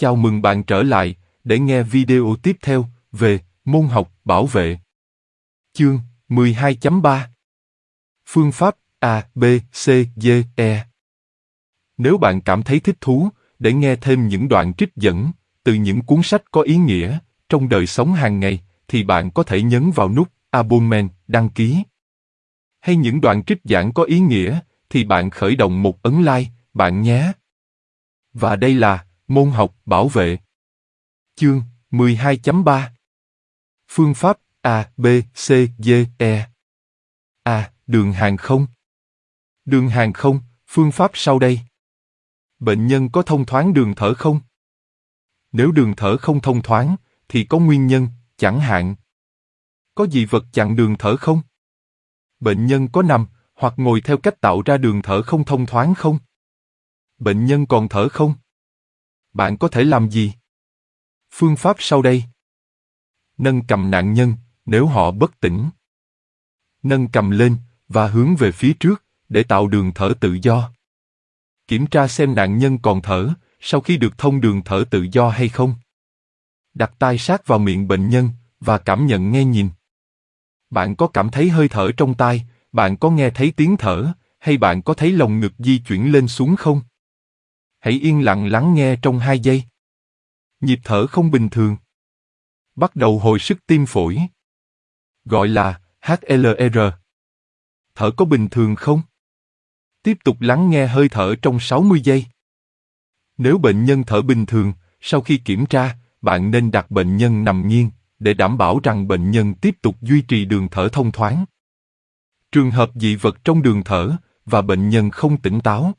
Chào mừng bạn trở lại để nghe video tiếp theo về môn học bảo vệ. Chương 12.3 Phương pháp A, B, C, D, E Nếu bạn cảm thấy thích thú để nghe thêm những đoạn trích dẫn từ những cuốn sách có ý nghĩa trong đời sống hàng ngày, thì bạn có thể nhấn vào nút Abonnement đăng ký. Hay những đoạn trích giảng có ý nghĩa, thì bạn khởi động một ấn like, bạn nhé. Và đây là môn học bảo vệ. Chương 12.3 Phương pháp A, B, C, D, E A. Đường hàng không Đường hàng không, phương pháp sau đây. Bệnh nhân có thông thoáng đường thở không? Nếu đường thở không thông thoáng, thì có nguyên nhân, chẳng hạn. Có dị vật chặn đường thở không? Bệnh nhân có nằm hoặc ngồi theo cách tạo ra đường thở không thông thoáng không? Bệnh nhân còn thở không? Bạn có thể làm gì? Phương pháp sau đây. Nâng cầm nạn nhân nếu họ bất tỉnh. Nâng cầm lên và hướng về phía trước để tạo đường thở tự do. Kiểm tra xem nạn nhân còn thở sau khi được thông đường thở tự do hay không. Đặt tai sát vào miệng bệnh nhân và cảm nhận nghe nhìn. Bạn có cảm thấy hơi thở trong tai, bạn có nghe thấy tiếng thở, hay bạn có thấy lồng ngực di chuyển lên xuống không? Hãy yên lặng lắng nghe trong hai giây. Nhịp thở không bình thường. Bắt đầu hồi sức tim phổi. Gọi là HLR. Thở có bình thường không? Tiếp tục lắng nghe hơi thở trong 60 giây. Nếu bệnh nhân thở bình thường, sau khi kiểm tra, bạn nên đặt bệnh nhân nằm nghiêng để đảm bảo rằng bệnh nhân tiếp tục duy trì đường thở thông thoáng. Trường hợp dị vật trong đường thở và bệnh nhân không tỉnh táo.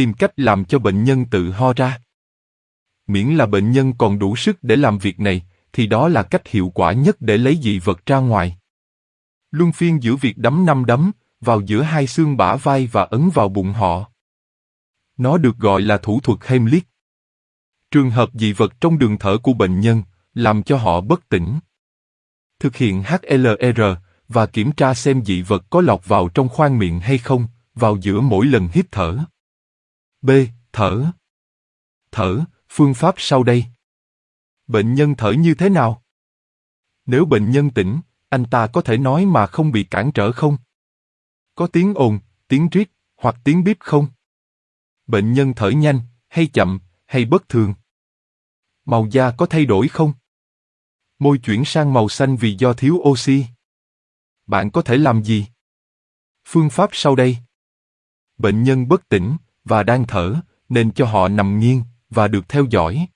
Tìm cách làm cho bệnh nhân tự ho ra. Miễn là bệnh nhân còn đủ sức để làm việc này, thì đó là cách hiệu quả nhất để lấy dị vật ra ngoài. Luân phiên giữa việc đấm năm đấm vào giữa hai xương bả vai và ấn vào bụng họ. Nó được gọi là thủ thuật Heimlich. Trường hợp dị vật trong đường thở của bệnh nhân làm cho họ bất tỉnh. Thực hiện HLR và kiểm tra xem dị vật có lọt vào trong khoang miệng hay không vào giữa mỗi lần hít thở. B. Thở. Thở, phương pháp sau đây. Bệnh nhân thở như thế nào? Nếu bệnh nhân tỉnh, anh ta có thể nói mà không bị cản trở không? Có tiếng ồn, tiếng rít hoặc tiếng bíp không? Bệnh nhân thở nhanh, hay chậm, hay bất thường? Màu da có thay đổi không? Môi chuyển sang màu xanh vì do thiếu oxy. Bạn có thể làm gì? Phương pháp sau đây. Bệnh nhân bất tỉnh và đang thở, nên cho họ nằm nghiêng và được theo dõi.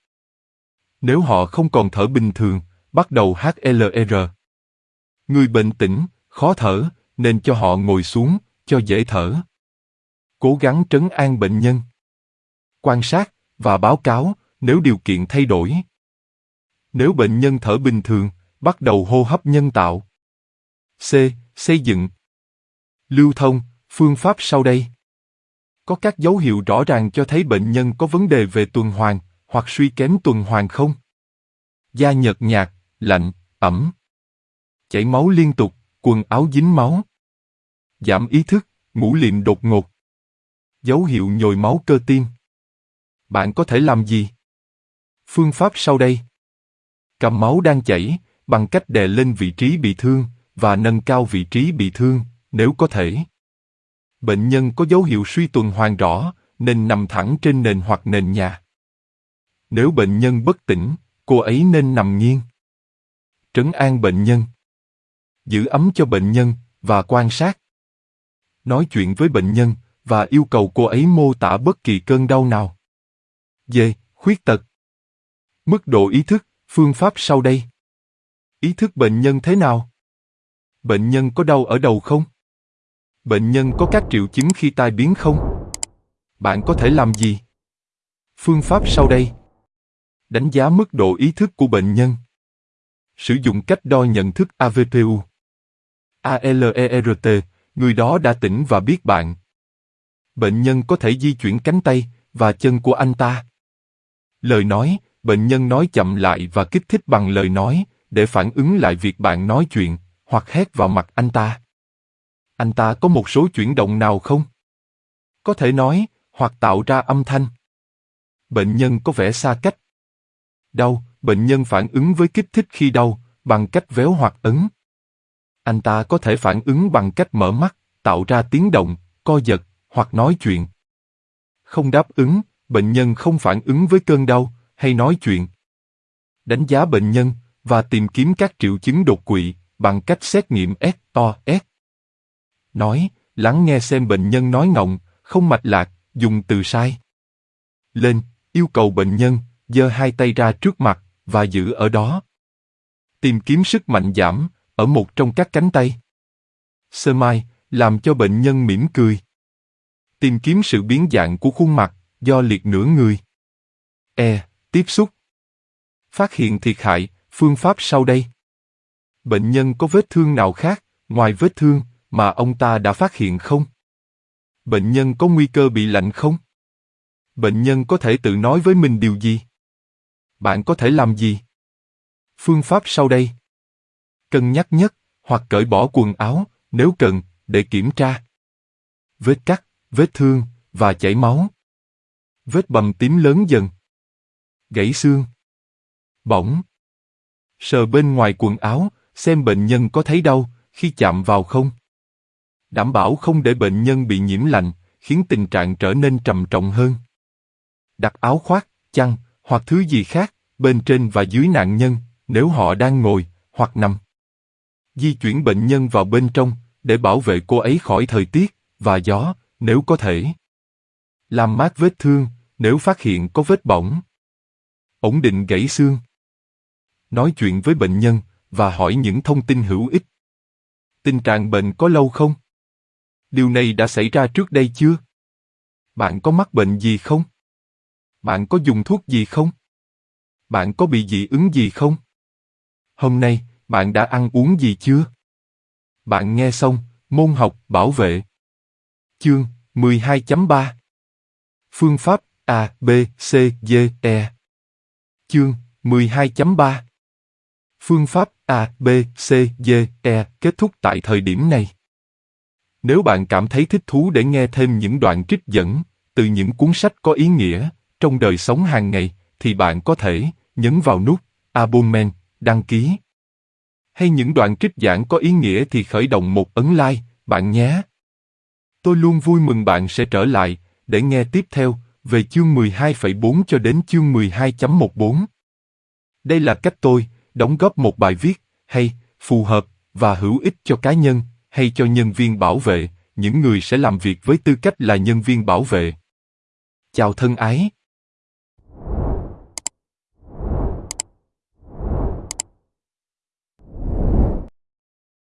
Nếu họ không còn thở bình thường, bắt đầu HLR. Người bệnh tỉnh, khó thở, nên cho họ ngồi xuống, cho dễ thở. Cố gắng trấn an bệnh nhân. Quan sát và báo cáo nếu điều kiện thay đổi. Nếu bệnh nhân thở bình thường, bắt đầu hô hấp nhân tạo. C. Xây dựng. Lưu thông, phương pháp sau đây. Có các dấu hiệu rõ ràng cho thấy bệnh nhân có vấn đề về tuần hoàn hoặc suy kém tuần hoàn không? Da nhợt nhạt, lạnh, ẩm. Chảy máu liên tục, quần áo dính máu. Giảm ý thức, ngủ liệm đột ngột. Dấu hiệu nhồi máu cơ tim. Bạn có thể làm gì? Phương pháp sau đây. Cầm máu đang chảy, bằng cách đè lên vị trí bị thương và nâng cao vị trí bị thương, nếu có thể. Bệnh nhân có dấu hiệu suy tuần hoàn rõ, nên nằm thẳng trên nền hoặc nền nhà. Nếu bệnh nhân bất tỉnh, cô ấy nên nằm nghiêng. Trấn an bệnh nhân. Giữ ấm cho bệnh nhân và quan sát. Nói chuyện với bệnh nhân và yêu cầu cô ấy mô tả bất kỳ cơn đau nào. D. Khuyết tật. Mức độ ý thức, phương pháp sau đây. Ý thức bệnh nhân thế nào? Bệnh nhân có đau ở đầu không? Bệnh nhân có các triệu chứng khi tai biến không? Bạn có thể làm gì? Phương pháp sau đây. Đánh giá mức độ ý thức của bệnh nhân. Sử dụng cách đo nhận thức AVPU. ALERT, người đó đã tỉnh và biết bạn. Bệnh nhân có thể di chuyển cánh tay và chân của anh ta. Lời nói, bệnh nhân nói chậm lại và kích thích bằng lời nói để phản ứng lại việc bạn nói chuyện hoặc hét vào mặt anh ta. Anh ta có một số chuyển động nào không? Có thể nói hoặc tạo ra âm thanh. bệnh nhân có vẻ xa cách. Đau, bệnh nhân phản ứng với kích thích khi đau, bằng cách véo hoặc ấn. Anh ta có thể phản ứng bằng cách mở mắt, tạo ra tiếng động, co giật, hoặc nói chuyện. Không đáp ứng, bệnh nhân không phản ứng với cơn đau, hay nói chuyện. Đánh giá bệnh nhân, và tìm kiếm các triệu chứng đột quỵ, bằng cách xét nghiệm SOS. Nói, lắng nghe xem bệnh nhân nói ngọng, không mạch lạc, dùng từ sai. Lên, yêu cầu bệnh nhân, giơ hai tay ra trước mặt, và giữ ở đó. Tìm kiếm sức mạnh giảm, ở một trong các cánh tay. Sơ mai, làm cho bệnh nhân mỉm cười. Tìm kiếm sự biến dạng của khuôn mặt, do liệt nửa người. E. Tiếp xúc. Phát hiện thiệt hại, phương pháp sau đây. Bệnh nhân có vết thương nào khác, ngoài vết thương, mà ông ta đã phát hiện không? Bệnh nhân có nguy cơ bị lạnh không? Bệnh nhân có thể tự nói với mình điều gì? Bạn có thể làm gì? Phương pháp sau đây. Cân nhắc nhất, hoặc cởi bỏ quần áo, nếu cần, để kiểm tra. Vết cắt, vết thương, và chảy máu. Vết bầm tím lớn dần. Gãy xương. Bỏng. Sờ bên ngoài quần áo, xem bệnh nhân có thấy đau khi chạm vào không. Đảm bảo không để bệnh nhân bị nhiễm lạnh, khiến tình trạng trở nên trầm trọng hơn. Đặt áo khoác, chăn hoặc thứ gì khác bên trên và dưới nạn nhân nếu họ đang ngồi hoặc nằm. Di chuyển bệnh nhân vào bên trong để bảo vệ cô ấy khỏi thời tiết và gió nếu có thể. Làm mát vết thương nếu phát hiện có vết bỏng. Ổn định gãy xương. Nói chuyện với bệnh nhân và hỏi những thông tin hữu ích. Tình trạng bệnh có lâu không? Điều này đã xảy ra trước đây chưa? Bạn có mắc bệnh gì không? Bạn có dùng thuốc gì không? Bạn có bị dị ứng gì không? Hôm nay, bạn đã ăn uống gì chưa? Bạn nghe xong, môn học bảo vệ. Chương 12.3 Phương pháp A, B, C, D, E Chương 12.3 Phương pháp A, B, C, D, E kết thúc tại thời điểm này. Nếu bạn cảm thấy thích thú để nghe thêm những đoạn trích dẫn từ những cuốn sách có ý nghĩa trong đời sống hàng ngày, thì bạn có thể nhấn vào nút Abonnement, đăng ký. Hay những đoạn trích giảng có ý nghĩa thì khởi động một ấn like, bạn nhé. Tôi luôn vui mừng bạn sẽ trở lại để nghe tiếp theo về chương 12.4 cho đến chương 12.14. Đây là cách tôi đóng góp một bài viết hay, phù hợp và hữu ích cho cá nhân hay cho nhân viên bảo vệ, những người sẽ làm việc với tư cách là nhân viên bảo vệ. Chào thân ái,